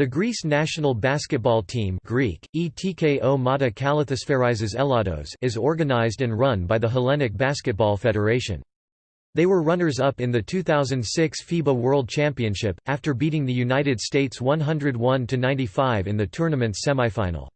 The Greece national basketball team Greek, ETKO Elados is organized and run by the Hellenic Basketball Federation. They were runners-up in the 2006 FIBA World Championship, after beating the United States 101–95 in the tournament's semifinal.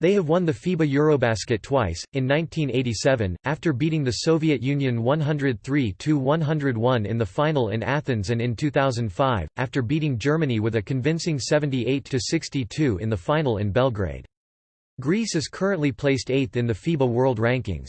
They have won the FIBA Eurobasket twice, in 1987, after beating the Soviet Union 103–101 in the final in Athens and in 2005, after beating Germany with a convincing 78–62 in the final in Belgrade. Greece is currently placed eighth in the FIBA World Rankings.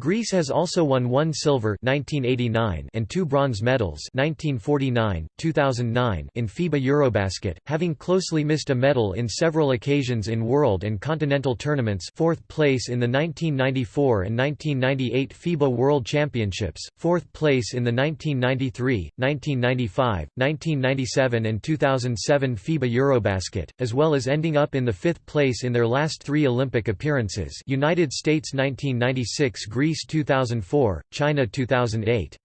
Greece has also won one silver 1989 and two bronze medals 1949, 2009 in FIBA Eurobasket, having closely missed a medal in several occasions in world and continental tournaments fourth place in the 1994 and 1998 FIBA World Championships, fourth place in the 1993, 1995, 1997 and 2007 FIBA Eurobasket, as well as ending up in the fifth place in their last three Olympic appearances. United States 1996 Greece Greece 2004, China 2008.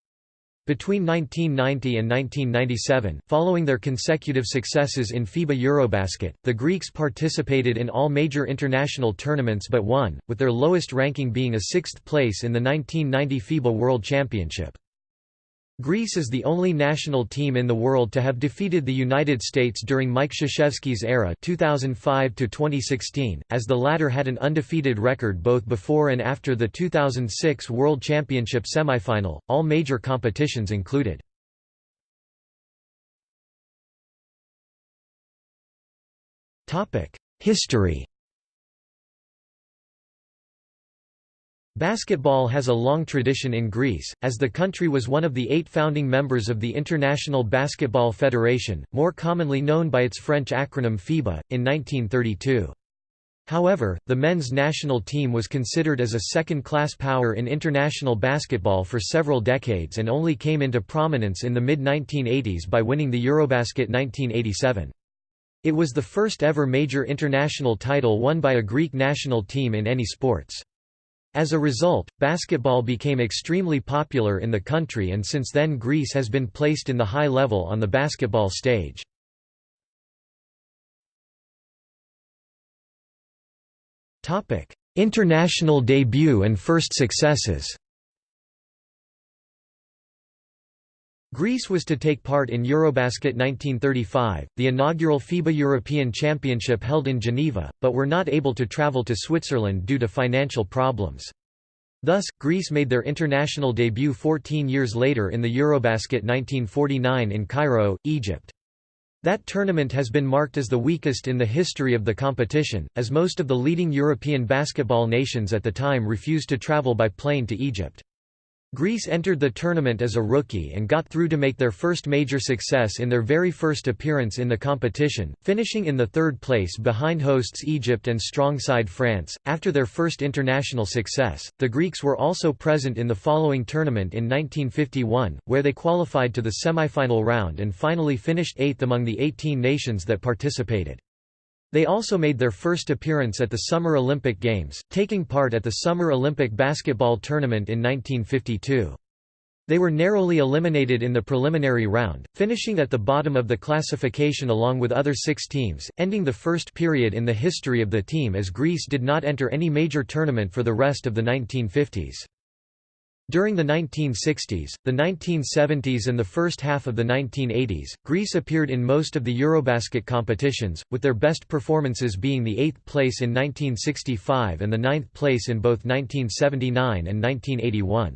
Between 1990 and 1997, following their consecutive successes in FIBA Eurobasket, the Greeks participated in all major international tournaments but one, with their lowest ranking being a sixth place in the 1990 FIBA World Championship. Greece is the only national team in the world to have defeated the United States during Mike Krzyzewski's era 2005 as the latter had an undefeated record both before and after the 2006 World Championship semifinal. All major competitions included. History Basketball has a long tradition in Greece, as the country was one of the eight founding members of the International Basketball Federation, more commonly known by its French acronym FIBA, in 1932. However, the men's national team was considered as a second-class power in international basketball for several decades and only came into prominence in the mid-1980s by winning the Eurobasket 1987. It was the first ever major international title won by a Greek national team in any sports. As a result, basketball became extremely popular in the country and since then Greece has been placed in the high level on the basketball stage. International debut and first successes Greece was to take part in Eurobasket 1935, the inaugural FIBA European Championship held in Geneva, but were not able to travel to Switzerland due to financial problems. Thus, Greece made their international debut 14 years later in the Eurobasket 1949 in Cairo, Egypt. That tournament has been marked as the weakest in the history of the competition, as most of the leading European basketball nations at the time refused to travel by plane to Egypt. Greece entered the tournament as a rookie and got through to make their first major success in their very first appearance in the competition, finishing in the third place behind hosts Egypt and strong side France. After their first international success, the Greeks were also present in the following tournament in 1951, where they qualified to the semifinal round and finally finished eighth among the 18 nations that participated. They also made their first appearance at the Summer Olympic Games, taking part at the Summer Olympic Basketball Tournament in 1952. They were narrowly eliminated in the preliminary round, finishing at the bottom of the classification along with other six teams, ending the first period in the history of the team as Greece did not enter any major tournament for the rest of the 1950s. During the 1960s, the 1970s and the first half of the 1980s, Greece appeared in most of the Eurobasket competitions, with their best performances being the eighth place in 1965 and the ninth place in both 1979 and 1981.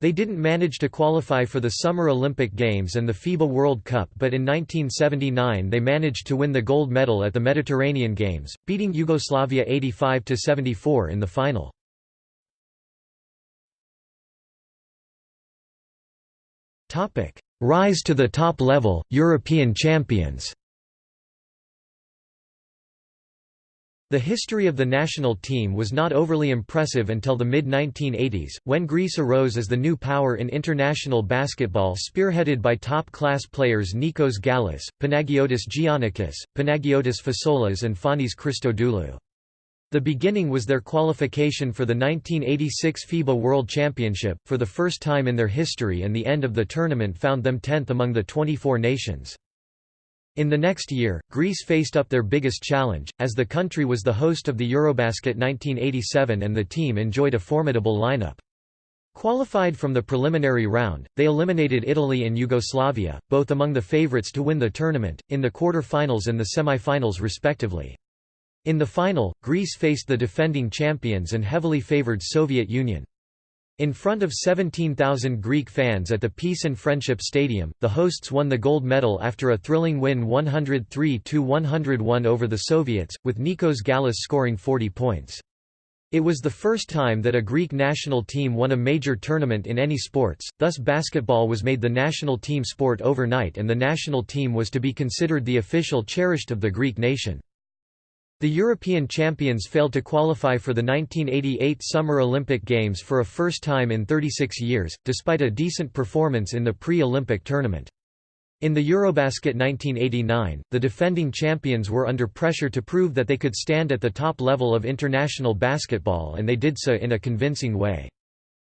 They didn't manage to qualify for the Summer Olympic Games and the FIBA World Cup but in 1979 they managed to win the gold medal at the Mediterranean Games, beating Yugoslavia 85–74 in the final. Topic: Rise to the top level, European champions. The history of the national team was not overly impressive until the mid-1980s, when Greece arose as the new power in international basketball spearheaded by top-class players Nikos Gallis, Panagiotis Giannakis, Panagiotis Fasoulas and Fanis Christodoulou. The beginning was their qualification for the 1986 FIBA World Championship, for the first time in their history and the end of the tournament found them 10th among the 24 nations. In the next year, Greece faced up their biggest challenge, as the country was the host of the Eurobasket 1987 and the team enjoyed a formidable lineup. Qualified from the preliminary round, they eliminated Italy and Yugoslavia, both among the favourites to win the tournament, in the quarter-finals and the semi-finals respectively. In the final, Greece faced the defending champions and heavily favoured Soviet Union. In front of 17,000 Greek fans at the Peace and Friendship Stadium, the hosts won the gold medal after a thrilling win 103–101 over the Soviets, with Nikos Gallis scoring 40 points. It was the first time that a Greek national team won a major tournament in any sports, thus basketball was made the national team sport overnight and the national team was to be considered the official cherished of the Greek nation. The European champions failed to qualify for the 1988 Summer Olympic Games for a first time in 36 years, despite a decent performance in the pre-Olympic tournament. In the Eurobasket 1989, the defending champions were under pressure to prove that they could stand at the top level of international basketball and they did so in a convincing way.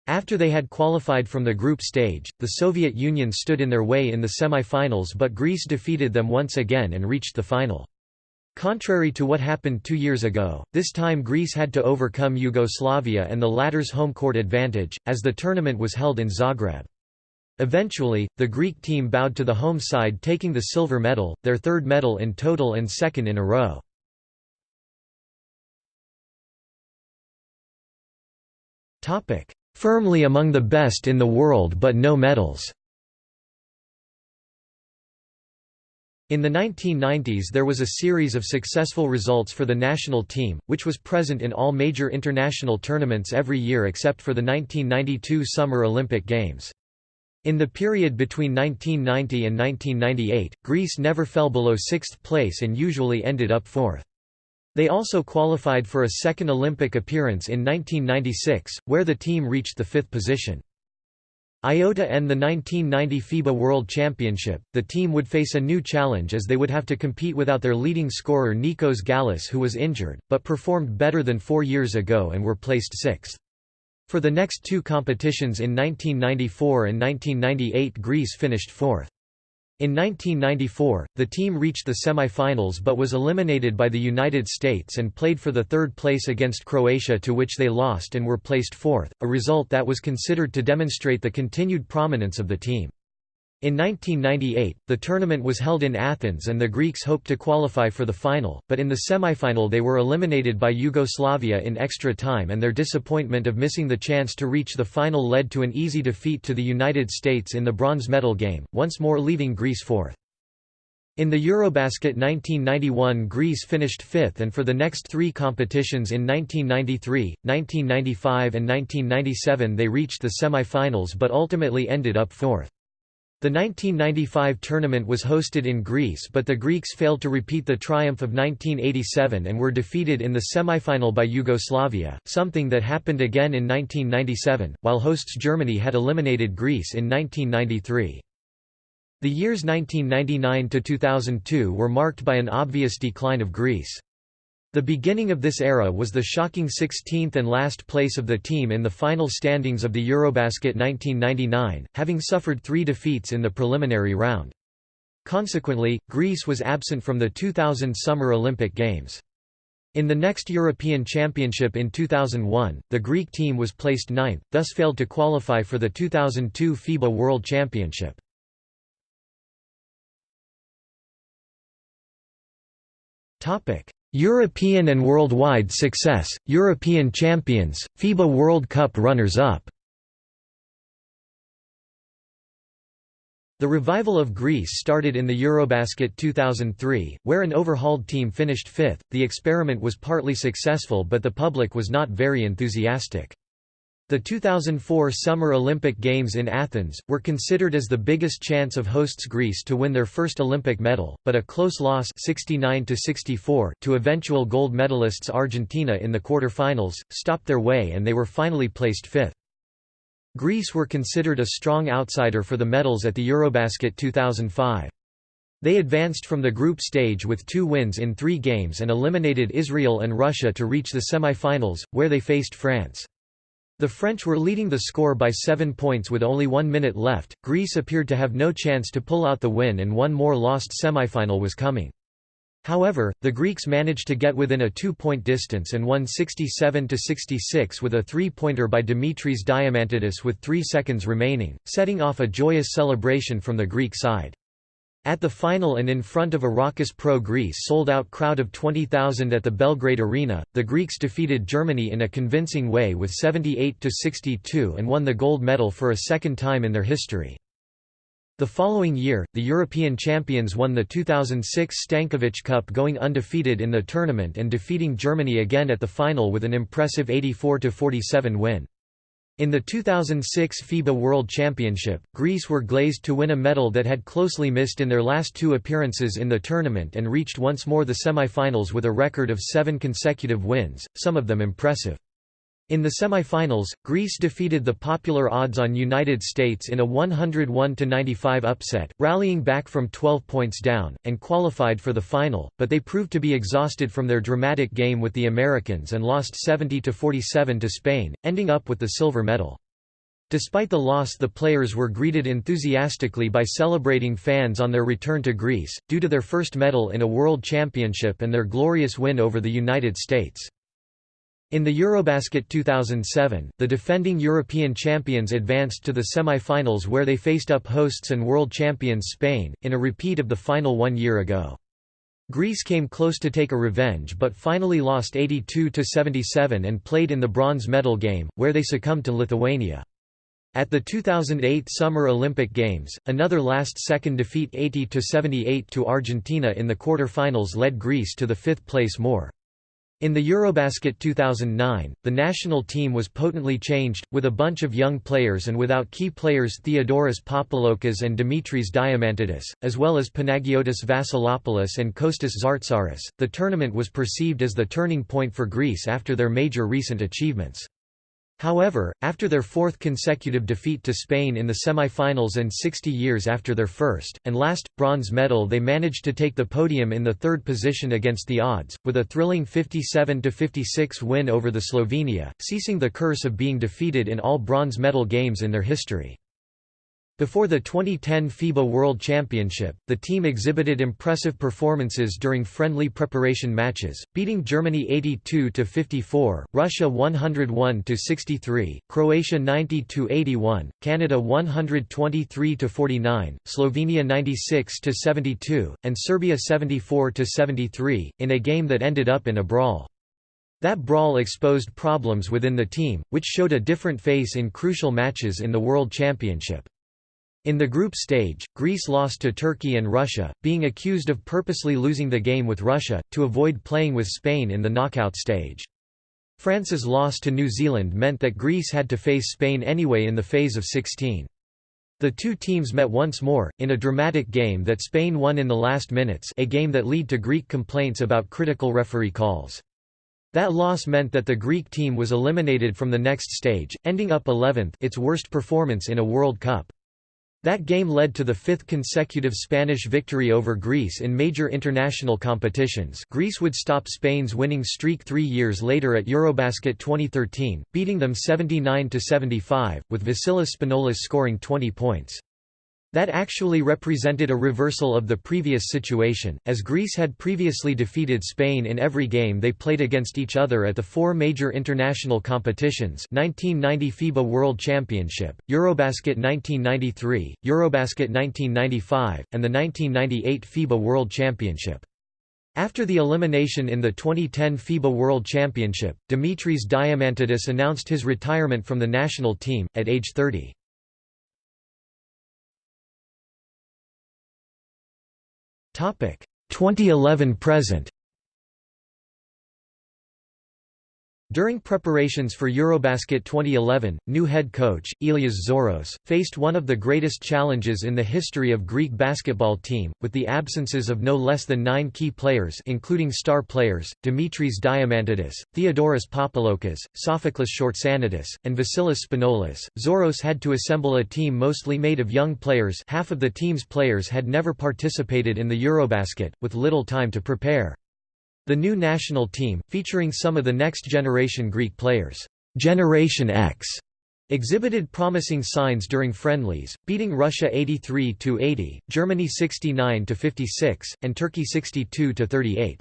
After they had qualified from the group stage, the Soviet Union stood in their way in the semi-finals but Greece defeated them once again and reached the final. Contrary to what happened two years ago, this time Greece had to overcome Yugoslavia and the latter's home court advantage, as the tournament was held in Zagreb. Eventually, the Greek team bowed to the home side taking the silver medal, their third medal in total and second in a row. Firmly among the best in the world but no medals In the 1990s there was a series of successful results for the national team, which was present in all major international tournaments every year except for the 1992 Summer Olympic Games. In the period between 1990 and 1998, Greece never fell below sixth place and usually ended up fourth. They also qualified for a second Olympic appearance in 1996, where the team reached the fifth position. IOTA and the 1990 FIBA World Championship, the team would face a new challenge as they would have to compete without their leading scorer Nikos Gallis who was injured, but performed better than four years ago and were placed sixth. For the next two competitions in 1994 and 1998 Greece finished fourth. In 1994, the team reached the semi-finals but was eliminated by the United States and played for the third place against Croatia to which they lost and were placed fourth, a result that was considered to demonstrate the continued prominence of the team. In 1998, the tournament was held in Athens and the Greeks hoped to qualify for the final, but in the semifinal they were eliminated by Yugoslavia in extra time and their disappointment of missing the chance to reach the final led to an easy defeat to the United States in the bronze medal game, once more leaving Greece fourth. In the Eurobasket 1991 Greece finished fifth and for the next three competitions in 1993, 1995 and 1997 they reached the semi-finals but ultimately ended up fourth. The 1995 tournament was hosted in Greece but the Greeks failed to repeat the triumph of 1987 and were defeated in the semifinal by Yugoslavia, something that happened again in 1997, while hosts Germany had eliminated Greece in 1993. The years 1999–2002 were marked by an obvious decline of Greece. The beginning of this era was the shocking 16th and last place of the team in the final standings of the Eurobasket 1999, having suffered three defeats in the preliminary round. Consequently, Greece was absent from the 2000 Summer Olympic Games. In the next European Championship in 2001, the Greek team was placed ninth, thus failed to qualify for the 2002 FIBA World Championship. Topic: European and worldwide success, European champions, FIBA World Cup runners-up The revival of Greece started in the Eurobasket 2003, where an overhauled team finished fifth. The experiment was partly successful but the public was not very enthusiastic. The 2004 Summer Olympic Games in Athens, were considered as the biggest chance of hosts Greece to win their first Olympic medal, but a close loss 69 to eventual gold medalists Argentina in the quarter-finals, stopped their way and they were finally placed fifth. Greece were considered a strong outsider for the medals at the Eurobasket 2005. They advanced from the group stage with two wins in three games and eliminated Israel and Russia to reach the semi-finals, where they faced France. The French were leading the score by seven points with only one minute left, Greece appeared to have no chance to pull out the win and one more lost semifinal was coming. However, the Greeks managed to get within a two-point distance and won 67–66 with a three-pointer by Dimitris Diamantidis with three seconds remaining, setting off a joyous celebration from the Greek side. At the final and in front of a raucous pro-Greece sold-out crowd of 20,000 at the Belgrade Arena, the Greeks defeated Germany in a convincing way with 78–62 and won the gold medal for a second time in their history. The following year, the European champions won the 2006 Stankovic Cup going undefeated in the tournament and defeating Germany again at the final with an impressive 84–47 win. In the 2006 FIBA World Championship, Greece were glazed to win a medal that had closely missed in their last two appearances in the tournament and reached once more the semi-finals with a record of seven consecutive wins, some of them impressive. In the semi-finals, Greece defeated the popular odds-on United States in a 101–95 upset, rallying back from 12 points down, and qualified for the final, but they proved to be exhausted from their dramatic game with the Americans and lost 70–47 to Spain, ending up with the silver medal. Despite the loss the players were greeted enthusiastically by celebrating fans on their return to Greece, due to their first medal in a World Championship and their glorious win over the United States. In the Eurobasket 2007, the defending European champions advanced to the semi-finals where they faced up hosts and world champions Spain, in a repeat of the final one year ago. Greece came close to take a revenge but finally lost 82–77 and played in the bronze medal game, where they succumbed to Lithuania. At the 2008 Summer Olympic Games, another last-second defeat 80–78 to Argentina in the quarter-finals led Greece to the fifth place more. In the Eurobasket 2009, the national team was potently changed, with a bunch of young players and without key players Theodoros Papaloukas and Dimitris Diamantidis, as well as Panagiotis Vassilopoulos and Kostas Tsartsaris. The tournament was perceived as the turning point for Greece after their major recent achievements. However, after their fourth consecutive defeat to Spain in the semi-finals and 60 years after their first, and last, bronze medal they managed to take the podium in the third position against the odds, with a thrilling 57–56 win over the Slovenia, ceasing the curse of being defeated in all bronze medal games in their history. Before the 2010 FIBA World Championship, the team exhibited impressive performances during friendly preparation matches, beating Germany 82–54, Russia 101–63, Croatia 90–81, Canada 123–49, Slovenia 96–72, and Serbia 74–73, in a game that ended up in a brawl. That brawl exposed problems within the team, which showed a different face in crucial matches in the World Championship. In the group stage, Greece lost to Turkey and Russia, being accused of purposely losing the game with Russia, to avoid playing with Spain in the knockout stage. France's loss to New Zealand meant that Greece had to face Spain anyway in the phase of 16. The two teams met once more, in a dramatic game that Spain won in the last minutes a game that led to Greek complaints about critical referee calls. That loss meant that the Greek team was eliminated from the next stage, ending up 11th its worst performance in a World Cup. That game led to the fifth consecutive Spanish victory over Greece in major international competitions Greece would stop Spain's winning streak three years later at Eurobasket 2013, beating them 79–75, with Vasilis Spanoulis scoring 20 points. That actually represented a reversal of the previous situation, as Greece had previously defeated Spain in every game they played against each other at the four major international competitions 1990 FIBA World Championship, Eurobasket 1993, Eurobasket 1995, and the 1998 FIBA World Championship. After the elimination in the 2010 FIBA World Championship, Dimitris Diamantidis announced his retirement from the national team, at age 30. 2011 During preparations for Eurobasket 2011, new head coach, Elias Zouros, faced one of the greatest challenges in the history of Greek basketball team, with the absences of no less than nine key players including star players, Dimitris Diamantidis, Theodoros Papaloukas, Sophocles Schortsanitis, and Vasilis Spanoulis. Zouros had to assemble a team mostly made of young players half of the team's players had never participated in the Eurobasket, with little time to prepare. The new national team, featuring some of the next-generation Greek players. Generation X exhibited promising signs during friendlies, beating Russia 83–80, Germany 69–56, and Turkey 62–38.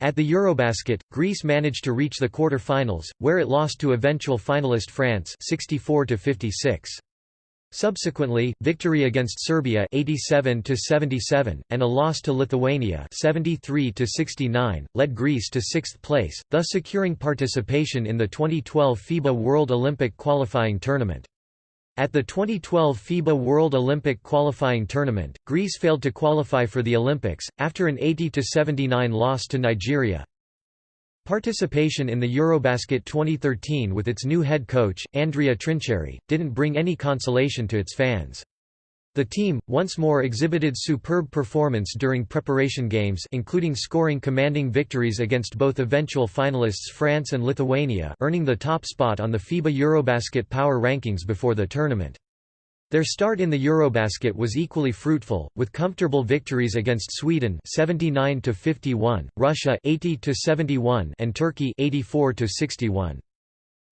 At the Eurobasket, Greece managed to reach the quarter-finals, where it lost to eventual finalist France 64 56. Subsequently, victory against Serbia 87 77 and a loss to Lithuania 73 69 led Greece to 6th place, thus securing participation in the 2012 FIBA World Olympic qualifying tournament. At the 2012 FIBA World Olympic qualifying tournament, Greece failed to qualify for the Olympics after an 80 79 loss to Nigeria. Participation in the Eurobasket 2013 with its new head coach, Andrea Trinchieri, didn't bring any consolation to its fans. The team, once more exhibited superb performance during preparation games including scoring commanding victories against both eventual finalists France and Lithuania earning the top spot on the FIBA Eurobasket power rankings before the tournament. Their start in the Eurobasket was equally fruitful, with comfortable victories against Sweden 79 51, Russia 80 71, and Turkey 84 61.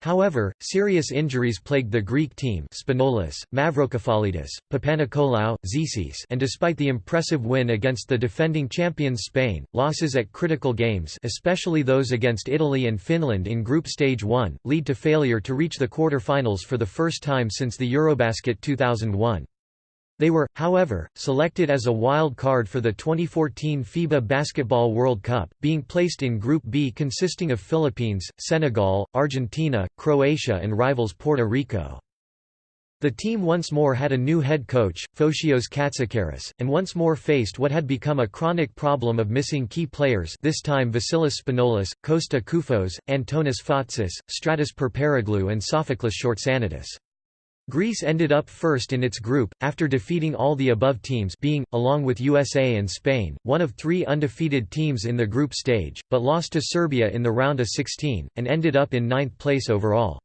However, serious injuries plagued the Greek team Spanoulis, Mavrokefalidis, Papanikolaou, Zisis and despite the impressive win against the defending champions Spain, losses at critical games especially those against Italy and Finland in Group Stage 1, lead to failure to reach the quarter-finals for the first time since the Eurobasket 2001. They were, however, selected as a wild card for the 2014 FIBA Basketball World Cup, being placed in Group B consisting of Philippines, Senegal, Argentina, Croatia and rivals Puerto Rico. The team once more had a new head coach, Fotios Katsikaris, and once more faced what had become a chronic problem of missing key players this time Vasilis Spanoulis, Costa Koufos, Antonis Fotsis, Stratis Perperoglou and Sophocles Schortsanitis. Greece ended up first in its group, after defeating all the above teams being, along with USA and Spain, one of three undefeated teams in the group stage, but lost to Serbia in the round of 16, and ended up in ninth place overall.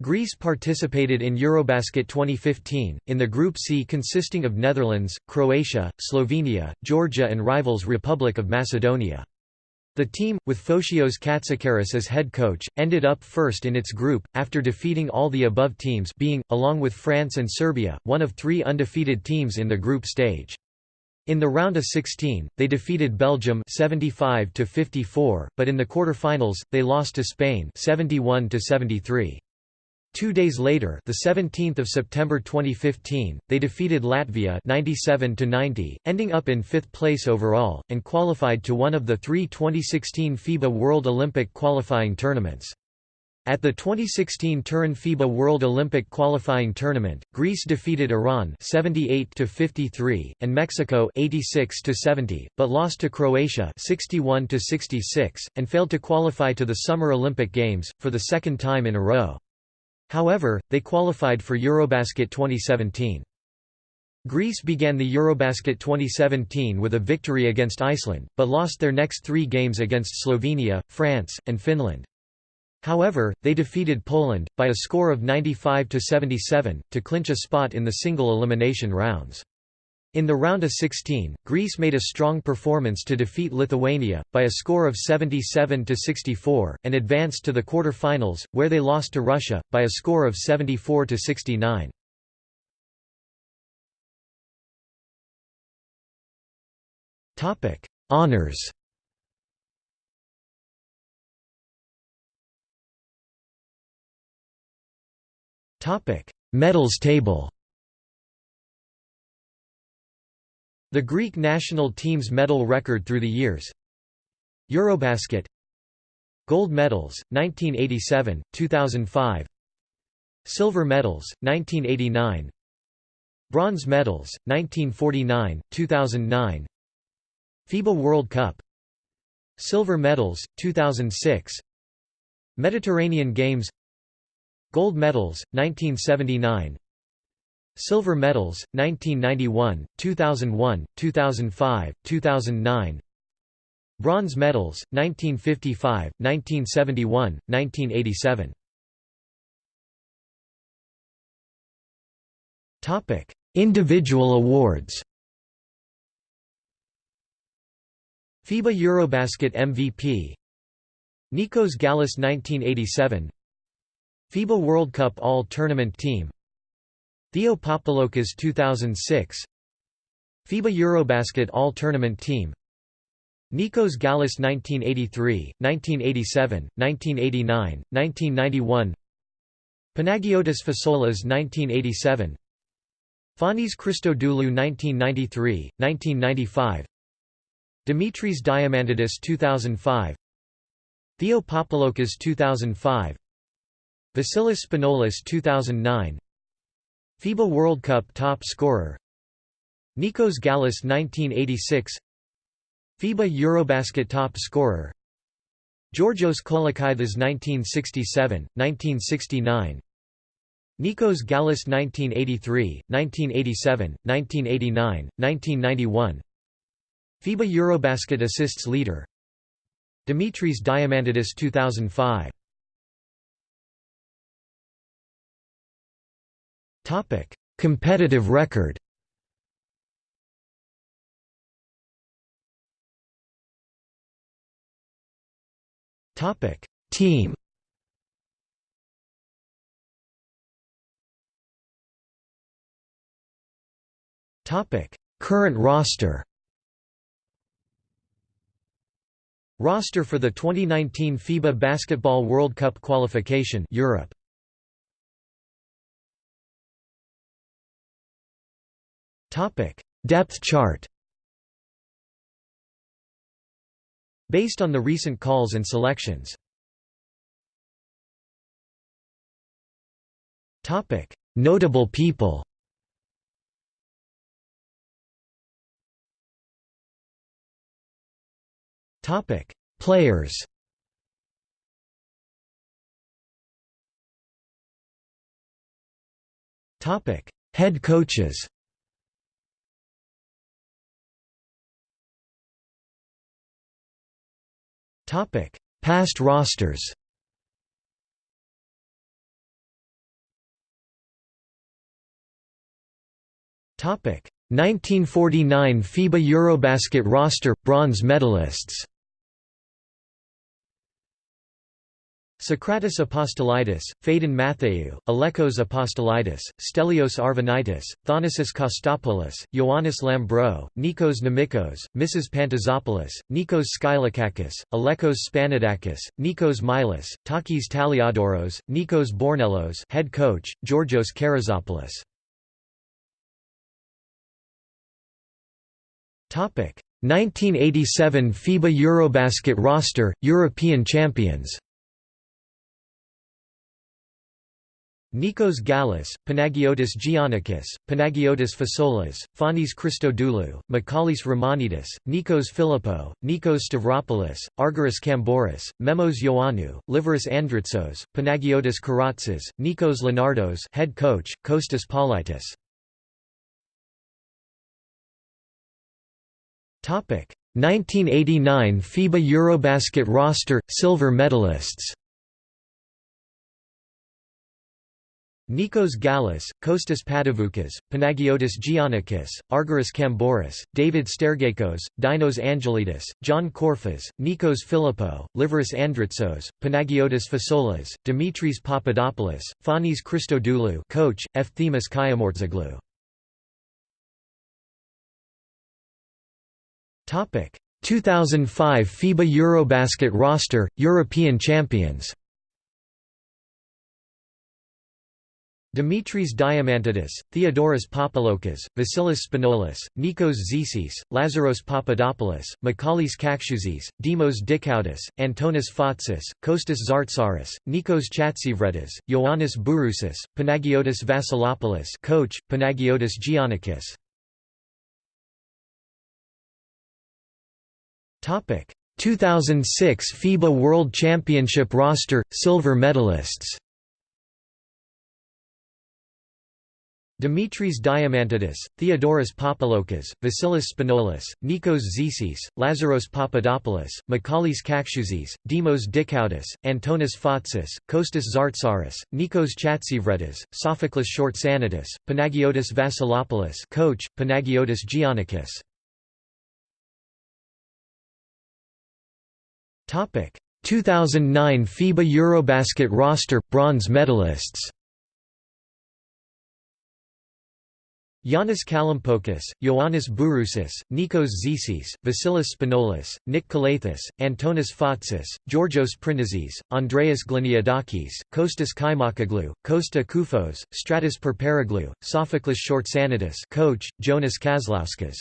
Greece participated in Eurobasket 2015, in the Group C consisting of Netherlands, Croatia, Slovenia, Georgia and rivals Republic of Macedonia. The team, with Fotios Katsikaris as head coach, ended up first in its group, after defeating all the above teams being, along with France and Serbia, one of three undefeated teams in the group stage. In the round of 16, they defeated Belgium 75 54, but in the quarter-finals, they lost to Spain 71 73. Two days later, the 17th of September 2015, they defeated Latvia 97 to 90, ending up in fifth place overall and qualified to one of the three 2016 FIBA World Olympic qualifying tournaments. At the 2016 Turin FIBA World Olympic qualifying tournament, Greece defeated Iran 78 to 53 and Mexico 86 to 70, but lost to Croatia 61 to 66 and failed to qualify to the Summer Olympic Games for the second time in a row. However, they qualified for Eurobasket 2017. Greece began the Eurobasket 2017 with a victory against Iceland, but lost their next three games against Slovenia, France, and Finland. However, they defeated Poland, by a score of 95–77, to clinch a spot in the single elimination rounds. In the round of 16, Greece made a strong performance to defeat Lithuania, by a score of 77–64, and advanced to the quarter-finals, where they lost to Russia, by a score of 74–69. Honours Medals table The Greek national team's medal record through the years. Eurobasket. Gold medals, 1987, 2005 Silver medals, 1989 Bronze medals, 1949, 2009 FIBA World Cup. Silver medals, 2006 Mediterranean Games. Gold medals, 1979 Silver medals, 1991, 2001, 2005, 2009 Bronze medals, 1955, 1971, 1987 Individual awards. FIBA Eurobasket MVP Nikos Gallis 1987 FIBA World Cup All-Tournament Team Theo Papaloukas 2006 FIBA Eurobasket All-Tournament Team. Nikos Gallis 1983, 1987, 1989, 1991 Panagiotis Fasoulas 1987 Fanis Christodoulou 1993, 1995 Dimitris Diamantidis 2005 Theo Papaloukas 2005 Vasilis Spanoulis 2009 FIBA World Cup top scorer. Nikos Gallis 1986 FIBA Eurobasket top scorer. Georgios Kolokithas 1967, 1969 Nikos Gallis 1983, 1987, 1989, 1991 FIBA Eurobasket assists leader. Dimitris Diamantidis 2005 Topic: Competitive record Topic: Team. Topic: Current roster. Roster for the 2019 FIBA Basketball World Cup qualification Europe. Topic: Depth chart. Based on the recent calls and selections. Topic: Notable people Topic: Players. Topic: Head coaches. Past rosters. Topic: 1949 FIBA Eurobasket roster bronze medalists. Socrates Apostolidis, Phaedon Matheou, Alekos Apostolidis, Stelios Arvanitis, Thanasis Kostopoulos, Ioannis Lambrou, Nikos Nemikos, Missas Pantazopoulos, Nikos Skylakakis, Alekos Spanidakis, Nikos Milas, Takis Taliadoros, Nikos Bornellos head coach, Georgios Karazopoulos. Topic 1987 FIBA Eurobasket roster, European champions Nikos Gallis, Panagiotis Giannakis, Panagiotis Fasoulas, Fanis Christodoulou, Michalis Romanidis, Nikos Philippou, Nikos Stavropoulos, Argyris Kambouris, Memos Ioannou, Liveris Andritsos, Panagiotis Karatzis, Nikos Leonardos head coach, Kostas Politis. 1989 FIBA Eurobasket roster, silver medalists Nikos Gallis, Kostas Patavoukas, Panagiotis Giannakis, Argyris Kambouris, David Stergakos, Dinos Angelidis, John Korfas, Nikos Philippou, Liveris Andritsos, Panagiotis Fasoulas, Dimitris Papadopoulos, Fanis Christodoulou coach, Efthemis Kioumourtzoglou. 2005 FIBA Eurobasket roster, European champions Dimitris Diamantidis, Theodoros Papaloukas, Vasilis Spanoulis, Nikos Zisis, Lazaros Papadopoulos, Michalis Kakiouzis, Demos Dikoudis, Antonis Fotsis, Kostas Tsartsaris, Nikos Chatsivredis, Ioannis Bourousis, Panagiotis Vasilopoulos coach, Panagiotis Giannakis. 2006 FIBA World Championship roster, silver medalists Dimitris Diamantidis, Theodoros Papaloukas, Vasilis Spanoulis, Nikos Zisis, Lazaros Papadopoulos, Michalis Kakiouzis, Demos Dikoudis, Antonis Fotsis, Kostas Tsartsaris, Nikos Chatsivredis, Sophocles Schortsanitis, Panagiotis Vasilopoulos coach, Panagiotis Giannakis. 2009 FIBA Eurobasket roster – bronze medalists Yannis Kalampokis, Ioannis Bourousis, Nikos Zisis, Vasilis Spanoulis, Nick Calathes, Antonis Fotsis, Georgios Printezis, Andreas Gliniadakis, Kostas Kaimakoglou, Kosta Koufos, Stratis Perperoglou, Sophocles Schortsanitis coach, Jonas Kazlauskas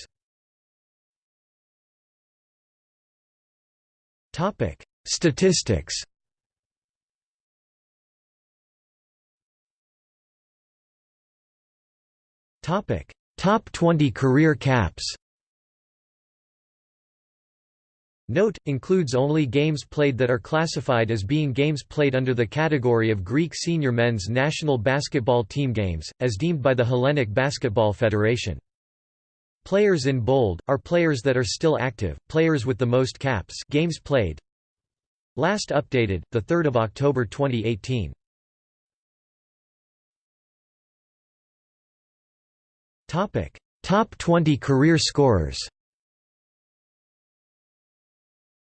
Statistics Topic: Top 20 career caps. Note, includes only games played that are classified as being games played under the category of Greek senior men's national basketball team games, as deemed by the Hellenic Basketball Federation. Players in bold, are players that are still active, players with the most caps games played. Last updated, 3 October 2018. Topic: Top 20 career scorers.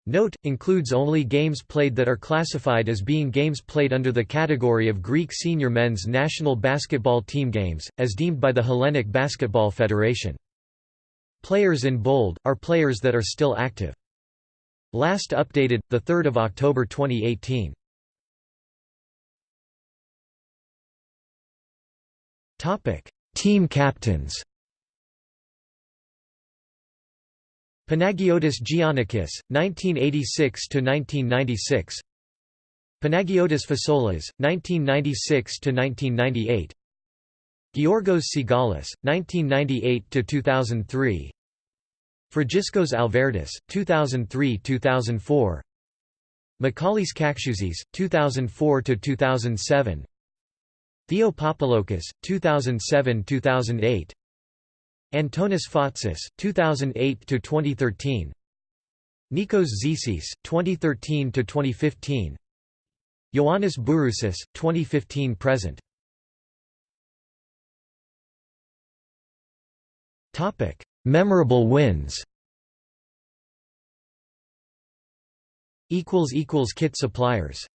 Note, includes only games played that are classified as being games played under the category of Greek senior men's national basketball team games, as deemed by the Hellenic Basketball Federation. Players in bold, are players that are still active. Last updated, 3 October 2018. Team captains. Panagiotis Giannakis, 1986–1996 Panagiotis Fasoulas, 1996–1998 Georgos Sigalas, 1998–2003 Fragiskos Alvertis, 2003–2004 Michalis Kakiouzis, 2004–2007 Theo Papaloukas, 2007–2008 Antonis Fotsis, 2008–2013 Nikos Zisis, 2013–2015 Ioannis Bourousis, 2015–present Memorable wins. Kit suppliers